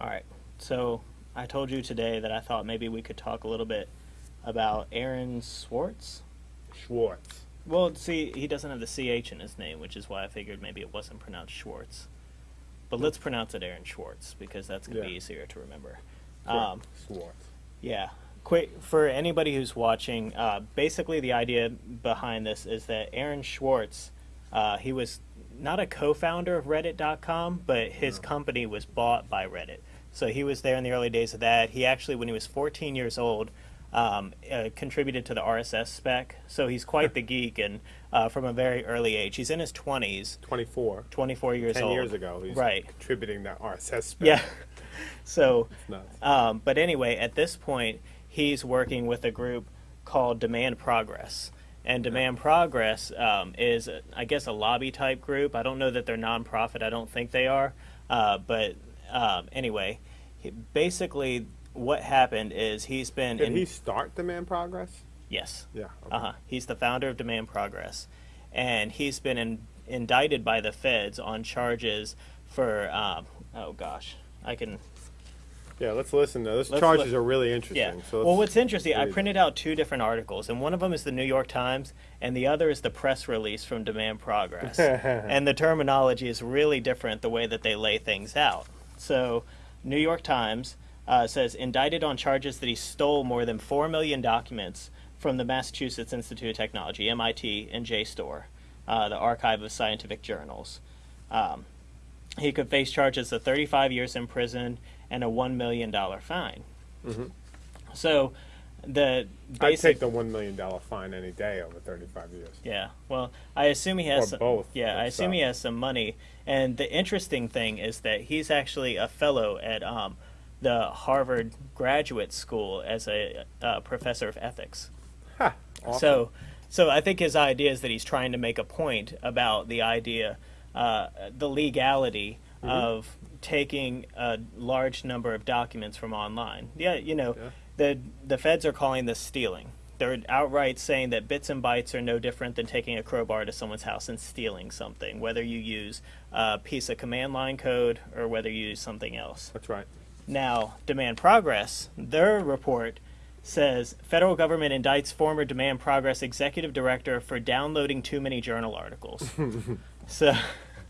All right. So I told you today that I thought maybe we could talk a little bit about Aaron Swartz. Schwartz. Well, see, he doesn't have the CH in his name, which is why I figured maybe it wasn't pronounced Schwartz. But let's pronounce it Aaron Schwartz because that's going to be easier to remember. Um, Schwartz. yeah. Quick for anybody who's watching. Uh, basically, the idea behind this is that Aaron Schwartz, uh, he was not a co-founder of Reddit.com, but his company was bought by Reddit. So he was there in the early days of that. He actually, when he was 14 years old, um, uh, contributed to the RSS spec. So he's quite the geek, and uh, from a very early age, he's in his 20s, 24. 24 years 10 old. years ago, he's right? contributing to RSS spec. Yeah. So um, but anyway, at this point, he's working with a group called Demand Progress. And Demand Progress um, is, I guess, a lobby type group. I don't know that they're nonprofit. I don't think they are. Uh, but um, anyway, basically, what happened is he's been Did in. he start Demand Progress? yes. Yeah. okay. Uh huh. He's the founder of Demand Progress, and he's been in, indicted by the feds on charges for. Um, oh gosh, I can Yeah, let's listen to those Let's charges li- are really interesting. Yeah. So well, what's interesting, I printed out two different articles, and one of them is the New York Times, and the other is the press release from Demand Progress. and the terminology is really different the way that they lay things out. So, New York Times uh, says indicted on charges that he stole more than 4 million documents from the Massachusetts Institute of Technology, MIT, and JSTOR, uh, the Archive of Scientific Journals. Um, he could face charges of 35 years in prison and a $1 million fine. So, the I'd take the $1 million fine any day over 35 years. Yeah. Well, I assume he has Or some, both, Yeah, I assume he has some money. And the interesting thing is that he's actually a fellow at um, the Harvard Graduate School as a uh, professor of ethics. Ha! Awesome. So, so I think his idea is that he's trying to make a point about the idea, uh, the legality Mm-hmm. of taking a large number of documents from online. Yeah, you know, Yeah. the the feds are calling this stealing. They're outright saying that bits and bytes are no different than taking a crowbar to someone's house and stealing something, whether you use a piece of command line code or whether you use something else. That's right. Now, Demand Progress, their report says federal government indicts former Demand Progress executive director for downloading too many journal articles. so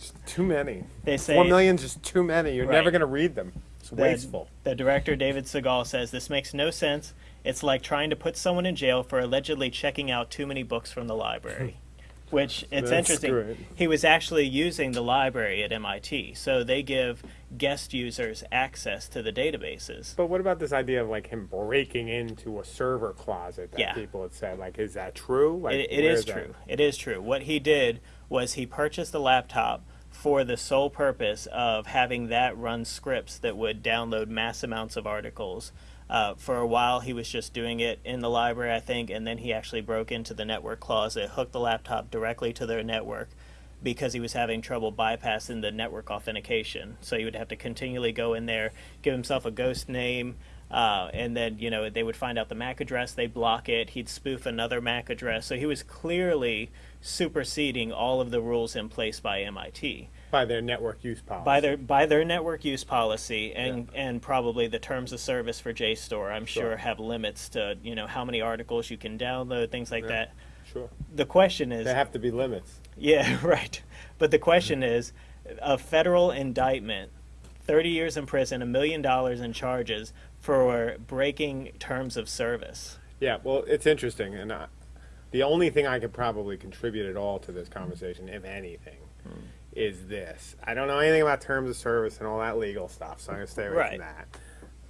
Just too many. they say Four million's just too many. You're Right. never going to read them. It's the, wasteful. the director David Segal says this makes no sense. It's like trying to put someone in jail for allegedly checking out too many books from the library. Which it's That's interesting. great. He was actually using the library at MIT, so they give guest users access to the databases. But what about this idea of like him breaking into a server closet that Yeah. people had said? Like, is that true? Like, It, it is that? true. It is true. What he did was he purchased a laptop for the sole purpose of having that run scripts that would download mass amounts of articles. Uh, for a while, he was just doing it in the library, I think, and then he actually broke into the network closet, hooked the laptop directly to their network because he was having trouble bypassing the network authentication. So he would have to continually go in there, give himself a ghost name, uh, and then you know they would find out the MAC address, they block it. He'd spoof another MAC address, so he was clearly superseding all of the rules in place by MIT By their network use policy. by their by their network use policy and and probably the terms of service for JSTOR. I'm sure Sure. have limits to you know how many articles you can download, things like Yeah. that. Sure. The question is, There have to be limits. yeah, right. But the question is, a federal indictment, 30 years in prison, a million dollars in charges for breaking terms of service. Yeah, well, it's interesting, and I, the only thing I could probably contribute at all to this conversation, if anything, Hmm. is this: I don't know anything about terms of service and all that legal stuff, so I'm gonna stay away Right. from that.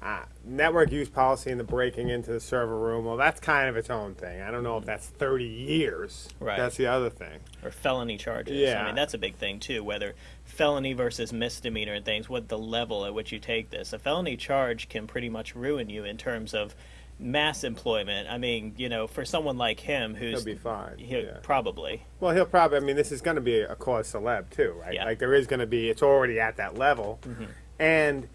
Uh, network use policy and the breaking into the server room, well, that's kind of its own thing. I don't know if that's 30 years. Right. That's the other thing. or felony charges. Yeah. I mean, that's a big thing too, whether felony versus misdemeanor and things, what the level at which you take this. A felony charge can pretty much ruin you in terms of mass employment. I mean, you know, for someone like him who's He'll be fine. he'll- yeah. probably. Well, he'll probably. I mean, this is going to be a cause celeb too, right? Yeah. Like there is going to be. It's already at that level, Mm-hmm. and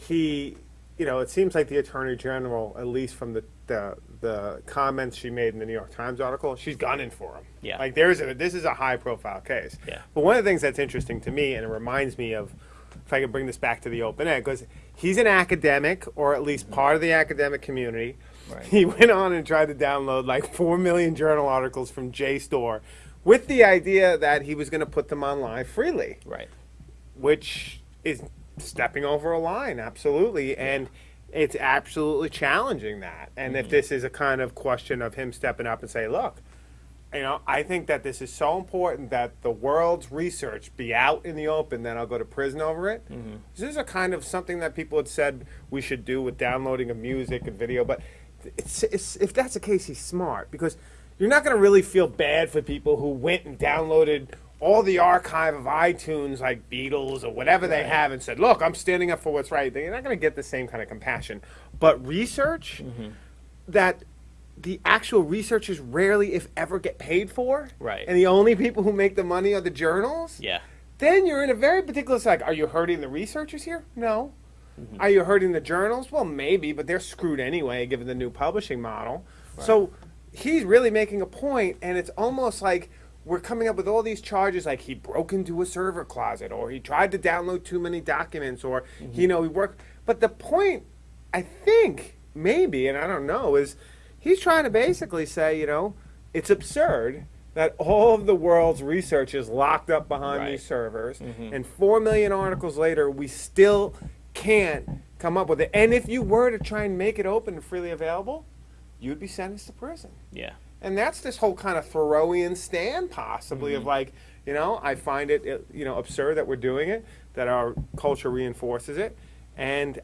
he, you know, it seems like the attorney general, at least from the the, the comments she made in the New York Times article, she's gunning for him. Yeah. Like there is a this is a high profile case. Yeah. But one of the things that's interesting to me, and it reminds me of if I can bring this back to the open ed, because he's an academic, or at least part of the academic community. Right. He went on and tried to download like 4 million journal articles from JSTOR with the idea that he was going to put them online freely, Right. which is stepping over a line, absolutely. And it's absolutely challenging that. And if mm-hmm. this is a kind of question of him stepping up and say, look, you know, I think that this is so important that the world's research be out in the open, then I'll go to prison over it. Mm-hmm. This is a kind of something that people had said we should do with downloading of music and video, but it's, it's, if that's the case, he's smart because you're not going to really feel bad for people who went and downloaded all the archive of iTunes, like Beatles or whatever they have, and said, "Look, I'm standing up for what's right." They're not going to get the same kind of compassion. But research mm-hmm. that the actual researchers rarely, if ever, get paid for, Right. And the only people who make the money are the journals. Yeah. Then you're in a very particular like, are you hurting the researchers here? No. Mm-hmm. Are you hurting the journals? Well, maybe, but they're screwed anyway, given the new publishing model. So he's really making a point, and it's almost like we're coming up with all these charges, like he broke into a server closet, or he tried to download too many documents, or mm-hmm. you know he worked. But the point, I think, maybe, and I don't know, is he's trying to basically say, you know, it's absurd that all of the world's research is locked up behind Right. these servers, mm-hmm. and four million articles later, we still can't come up with it. And if you were to try and make it open and freely available, you'd be sentenced to prison. Yeah. And that's this whole kind of Thoreauian stand, possibly, of mm-hmm. like, you know, I find it, you know, absurd that we're doing it, that our culture reinforces it, and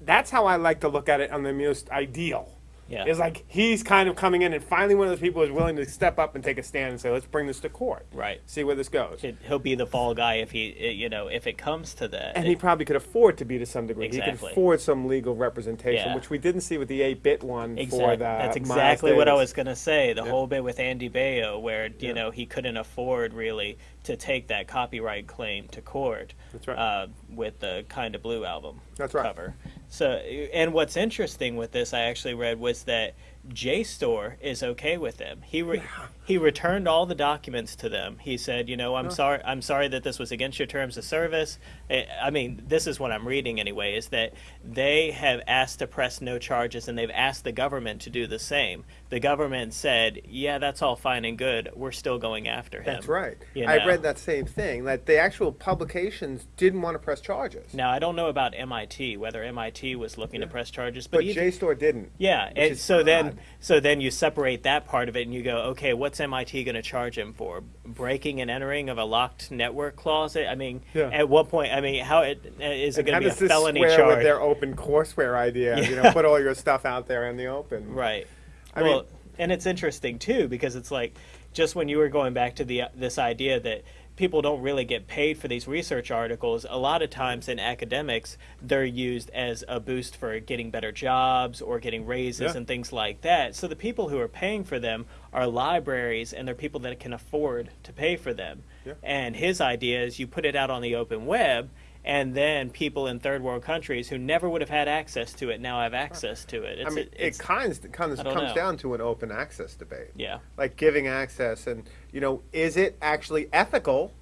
that's how I like to look at it on the most ideal. Yeah. Is like he's kind of coming in, and finally one of those people is willing to step up and take a stand and say, "Let's bring this to court, Right. see where this goes." It, he'll be the fall guy if he, you know, if it comes to that. And he probably could afford to be to some degree. Exactly. He could afford some legal representation, Yeah. which we didn't see with the 8-bit one for Exactly. the That's exactly what I was gonna say. The Yeah. whole bit with Andy Baio, where you Yeah. know he couldn't afford really to take that copyright claim to court. That's right. Uh, with the Kind of Blue album That's right. cover. So, and what's interesting with this, I actually read was that JSTOR is okay with them. He re- he returned all the documents to them. He said, you know, I'm sorry, I'm sorry that this was against your terms of service. I I mean, this is what I'm reading anyway. Is that they have asked to press no charges, and they've asked the government to do the same. The government said, yeah, that's all fine and good. We're still going after him. That's right. You I read that same thing, that the actual publications didn't want to press charges. Now I don't know about MIT whether MIT was looking to press charges, but, but either- JSTOR didn't. Yeah, and so then odd. So then you separate that part of it and you go, okay, what's MIT going to charge him for? Breaking and entering of a locked network closet? I mean, Yeah. at what point? I mean, how it, is it going to be a felony square charge? with their open courseware idea? You know, put all your stuff out there in the open. Right. I well, mean- and it's interesting too because it's like just when you were going back to the this idea that people don't really get paid for these research articles. A lot of times in academics, they're used as a boost for getting better jobs or getting raises Yeah. and things like that. So the people who are paying for them are libraries and they're people that can afford to pay for them. Yeah. And his idea is you put it out on the open web. And then people in third world countries who never would have had access to it now have access to it. It's, I mean, it kind of comes, know. down to an open access debate. yeah. Like giving access, and, you know, is it actually ethical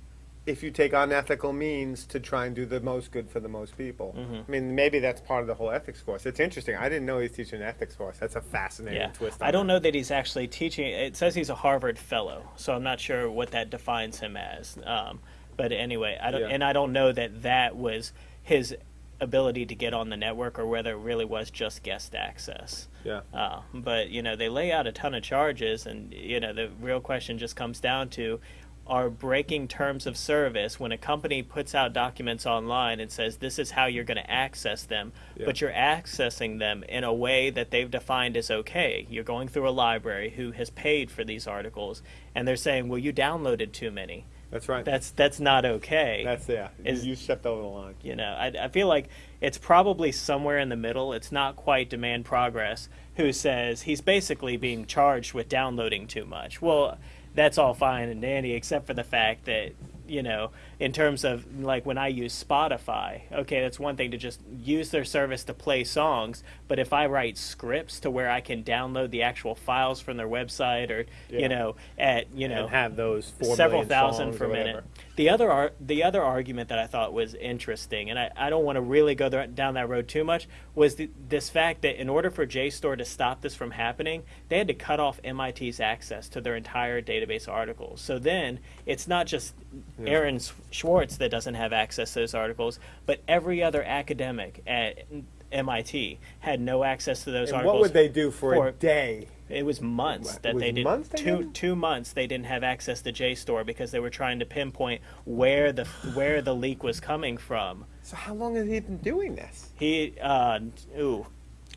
if you take unethical means to try and do the most good for the most people? Mm-hmm. I mean, maybe that's part of the whole ethics course. It's interesting. I didn't know he's teaching an ethics course. That's a fascinating Yeah, twist. I don't know that he's actually teaching. It says he's a Harvard fellow, so I'm not sure what that defines him as. Um, but anyway, I don't, Yeah. and I don't know that that was his ability to get on the network, or whether it really was just guest access. Yeah. Uh, but you know, they lay out a ton of charges, and you know, the real question just comes down to. Are breaking terms of service when a company puts out documents online and says this is how you're going to access them, Yeah. but you're accessing them in a way that they've defined as okay. You're going through a library who has paid for these articles, and they're saying, "Well, you downloaded too many." That's right. That's that's not okay. That's yeah. Is- you stepped over the line. you know, I, I feel like it's probably somewhere in the middle. It's not quite demand progress who says he's basically being charged with downloading too much. Well, that's all fine and dandy, except for the fact that you know in terms of like when I use Spotify, okay, that's one thing to just use their service to play songs. But if I write scripts to where I can download the actual files from their website or, Yeah. you know, at, you know, and have those several thousand per minute. The other ar- the other argument that I thought was interesting, and I, I don't want to really go there, down that road too much, was the, this fact that in order for JSTOR to stop this from happening, they had to cut off MIT's access to their entire database articles. So then it's not just Aaron S- Schwartz that doesn't have access to those articles, but every other academic at MIT had no access to those And articles. what would they do for, for- a day? It was months What, that was they didn't. months they two didn't? two months they didn't have access to JSTOR because they were trying to pinpoint where the where the leak was coming from. So how long has he been doing this? He, uh, ooh,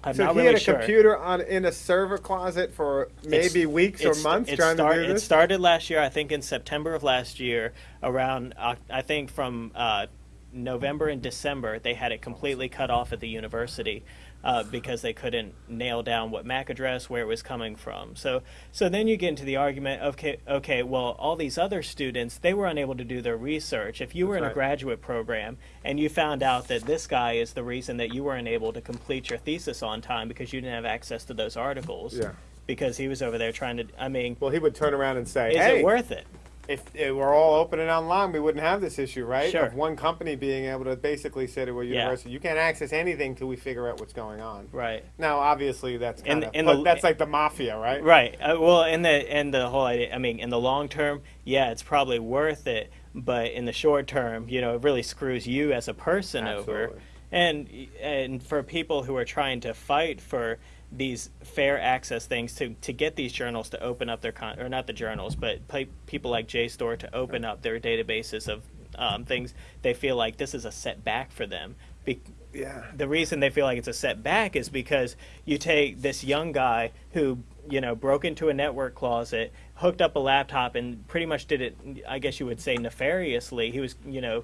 I'm So not he really had a sure. computer on in a server closet for It's- maybe weeks or months it trying start- to do this. It started last year, I think, in September of last year. Around, Oc- I think, from uh, November and December, they had it completely cut off at the university uh, because they couldn't nail down what MAC address, where it was coming from. So, so then you get into the argument. Okay, okay, well, all these other students, they were unable to do their research. If you were That's in a graduate program and you found out that this guy is the reason that you weren't able to complete your thesis on time because you didn't have access to those articles. Yeah. Because he was over there trying to. I mean, well, he would turn around and say, is "Hey, it worth it? If it were all open and online, we wouldn't have this issue, right? Sure. Of one company being able to basically say to a Yeah. university, you can't access anything till we figure out what's going on. Right. Now, obviously, that's In- kind of in but the- that's like the mafia, right? Right. Uh, well, in the in the whole idea, I mean, in the long term, yeah, it's probably worth it. But in the short term, you know, it really screws you as a person over. Absolutely. And and for people who are trying to fight for these fair access things to, to get these journals to open up their con or not the journals, but pe- people like JSTOR to open up their databases of um, things they feel like this is a setback for them. Be- Yeah. the reason they feel like it's a setback is because you take this young guy who you know broke into a network closet hooked up a laptop and pretty much did it i guess you would say nefariously he was you know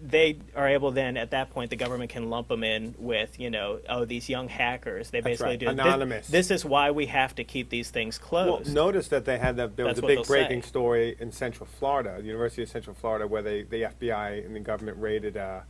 they are able then at that point the government can lump them in with you know oh these young hackers they basically right. do Anonymous. This, is why we have to keep these things Well, closed notice that they had that there That's was a big breaking say. story in Central Florida, the University of Central Florida, where they the FBI and the government raided a,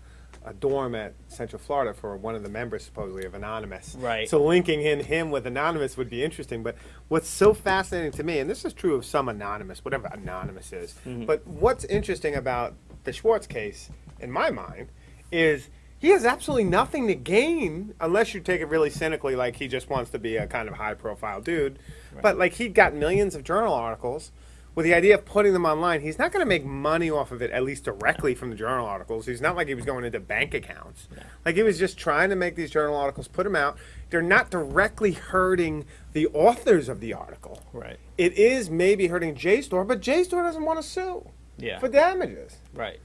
a dorm at Central Florida for one of the members supposedly of Anonymous. Right. So linking in him with Anonymous would be interesting. But what's so fascinating to me, and this is true of some Anonymous, whatever Anonymous is, Mm-hmm. but what's interesting about the Schwartz case, in my mind, is he has absolutely nothing to gain unless you take it really cynically, like he just wants to be a kind of high profile dude. But like he got millions of journal articles. With the idea of putting them online, he's not going to make money off of it, at least directly from the journal articles. He's not like he was going into bank accounts. Like he was just trying to make these journal articles, put them out. They're not directly hurting the authors of the article. right It is maybe hurting JSTOR, but JSTOR doesn't want to sue yeah for damages. right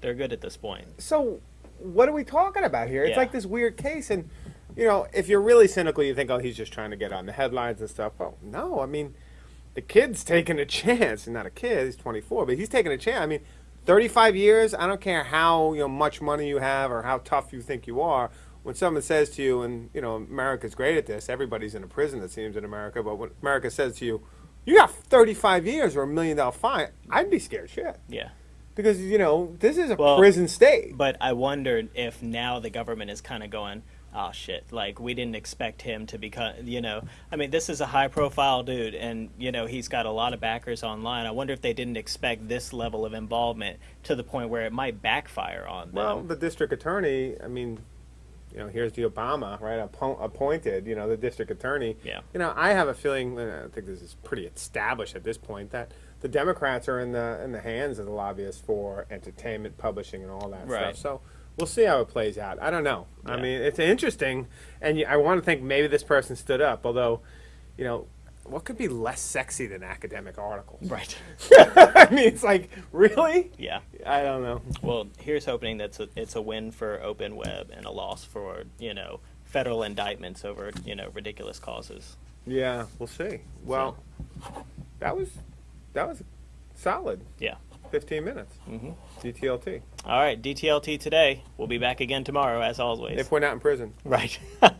they're good at this point So, what are we talking about here? It's Yeah. like this weird case, and you know, if you're really cynical, you think, oh, he's just trying to get on the headlines and stuff. Well, no, I mean, the kid's taking a chance. He's not a kid; he's 24, but he's taking a chance. I mean, 35 years. I don't care how you know much money you have or how tough you think you are. When someone says to you, and you know, America's great at this. Everybody's in a prison, it seems, in America. But when America says to you, "You got 35 years or a million dollar fine," I'd be scared shit yeah because you know this is a Well, prison state. But I wondered if now the government is kind of going, oh shit, like we didn't expect him to become, you know, I mean, this is a high profile dude and, you know, he's got a lot of backers online. I wonder if they didn't expect this level of involvement to the point where it might backfire on them. Well, the district attorney, I mean, you know, here's the Obama, right, appo- appointed, you know, the district attorney. Yeah. You know, I have a feeling, and I think this is pretty established at this point, that the Democrats are in the in the hands of the lobbyists for entertainment, publishing, and all that Right. stuff. So we'll see how it plays out. I don't know. I mean, it's interesting, and I want to think maybe this person stood up, although, you know, what could be less sexy than academic articles? right. I mean, it's like, really? yeah. I don't know. Well, here's hoping that's a, it's a win for open web and a loss for, you know, federal indictments over, you know, ridiculous causes. Yeah, we'll see. Well, that was that was solid. Yeah. 15 minutes. Mhm. DTLT. All right, DTLT today. We'll be back again tomorrow, as always. If we're not in prison. right.